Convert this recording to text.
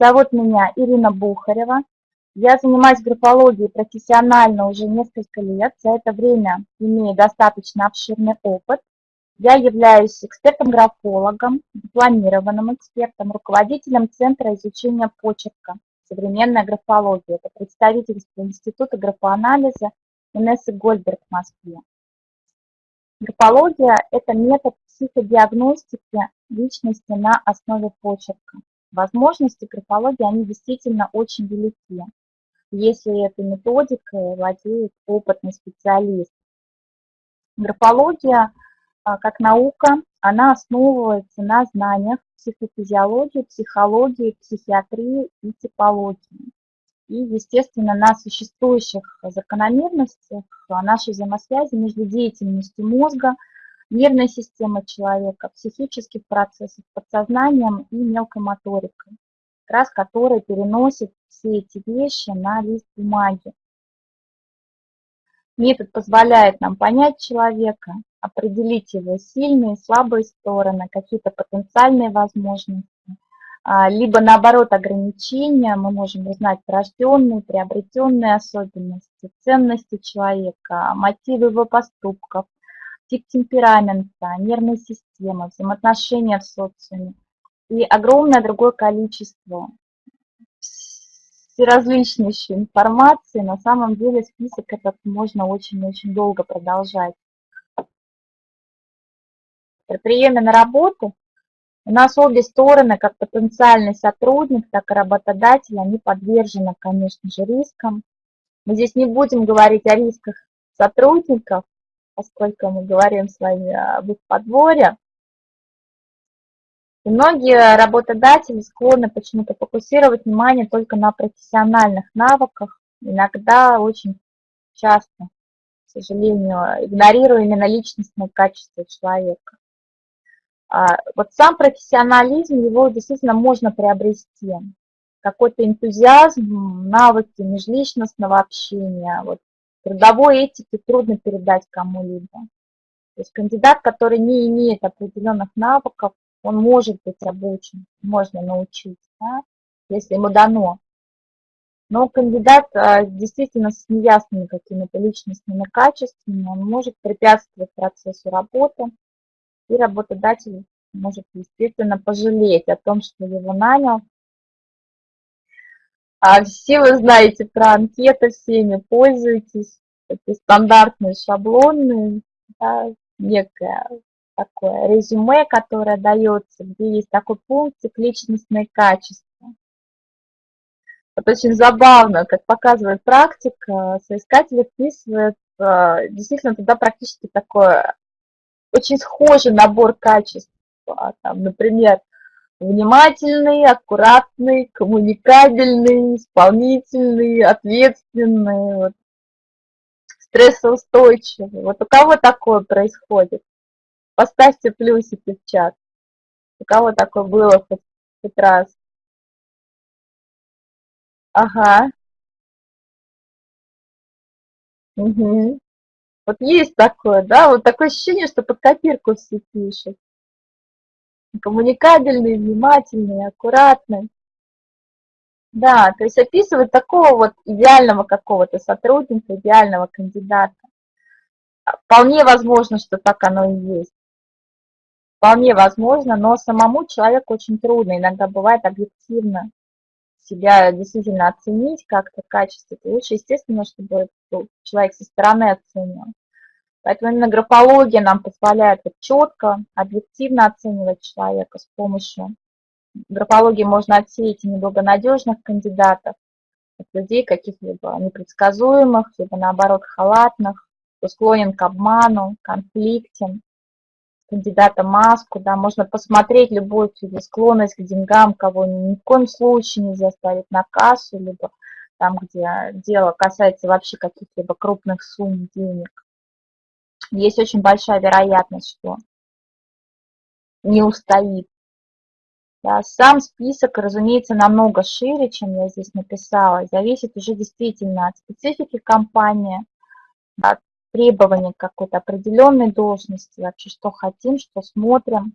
Зовут меня Ирина Бухарева. Я занимаюсь графологией профессионально уже несколько лет. За это время имею достаточно обширный опыт. Я являюсь экспертом-графологом, дипломированным экспертом, руководителем Центра изучения почерка «Современная графология». Это представительство Института графоанализа Инессы Гольберг в Москве. Графология – это метод психодиагностики личности на основе почерка. Возможности графологии, они действительно очень велики, если этой методикой владеет опытный специалист. Графология, а, как наука, она основывается на знаниях психофизиологии, психологии, психиатрии и типологии. И, естественно, на существующих закономерностях нашей взаимосвязи между деятельностью мозга – нервной системы человека, психических процессов, подсознанием и мелкой моторикой, как раз который переносит все эти вещи на лист бумаги. Метод позволяет нам понять человека, определить его сильные и слабые стороны, какие-то потенциальные возможности, а, либо наоборот ограничения, мы можем узнать врожденные, приобретенные особенности, ценности человека, мотивы его поступков, тип темперамента, нервной системы, взаимоотношения в социуме и огромное другое количество всеразличнейшей информации. На самом деле список этот можно очень-очень долго продолжать. При приеме на работу у нас обе стороны, как потенциальный сотрудник, так и работодатель, они подвержены, конечно же, рискам. Мы здесь не будем говорить о рисках сотрудников, поскольку мы говорим с вами об их подборе. И многие работодатели склонны почему-то фокусировать внимание только на профессиональных навыках, иногда очень часто, к сожалению, игнорируя именно личностные качества человека. А вот сам профессионализм, его действительно можно приобрести. Какой-то энтузиазм, навыки межличностного общения, вот Трудовой этики трудно передать кому-либо. То есть кандидат, который не имеет определенных навыков, он может быть обучен, можно научить, да, если ему дано. Но кандидат а, действительно с неясными какими-то личностными качествами, он может препятствовать процессу работы, и работодатель может действительно пожалеть о том, что его нанял, а все вы знаете про анкеты, всеми пользуетесь. Это стандартные шаблонные, да, некое такое резюме, которое дается, где есть такой пунктик личностные качества. Вот очень забавно, как показывает практика, соискатели вписывают э, действительно туда практически такой очень схожий набор качеств. Там, например, внимательный, аккуратный, коммуникабельный, исполнительный, ответственный, вот, стрессоустойчивый. Вот у кого такое происходит? Поставьте плюсики в чат. У кого такое было хоть, хоть раз? Ага. Угу. Вот есть такое, да? Вот такое ощущение, что под копирку все пишут коммуникабельный, внимательный, аккуратный. Да, то есть описывать такого вот идеального какого-то сотрудника, идеального кандидата. Вполне возможно, что так оно и есть. Вполне возможно, но самому человеку очень трудно. Иногда бывает объективно себя действительно оценить как-то качество. Лучше, естественно, чтобы человек со стороны оценил. Поэтому именно графология нам позволяет вот четко, объективно оценивать человека с помощью графологии. Можно отсеять неблагонадежных кандидатов, людей каких-либо непредсказуемых, либо наоборот халатных, кто склонен к обману, конфликтен, кандидата маску, да, можно посмотреть любую склонность к деньгам, кого ни в коем случае нельзя ставить на кассу, либо там, где дело касается вообще каких-либо крупных сумм денег есть очень большая вероятность, что не устоит. Да, сам список, разумеется, намного шире, чем я здесь написала. Зависит уже действительно от специфики компании, от требований какой-то определенной должности, вообще что хотим, что смотрим.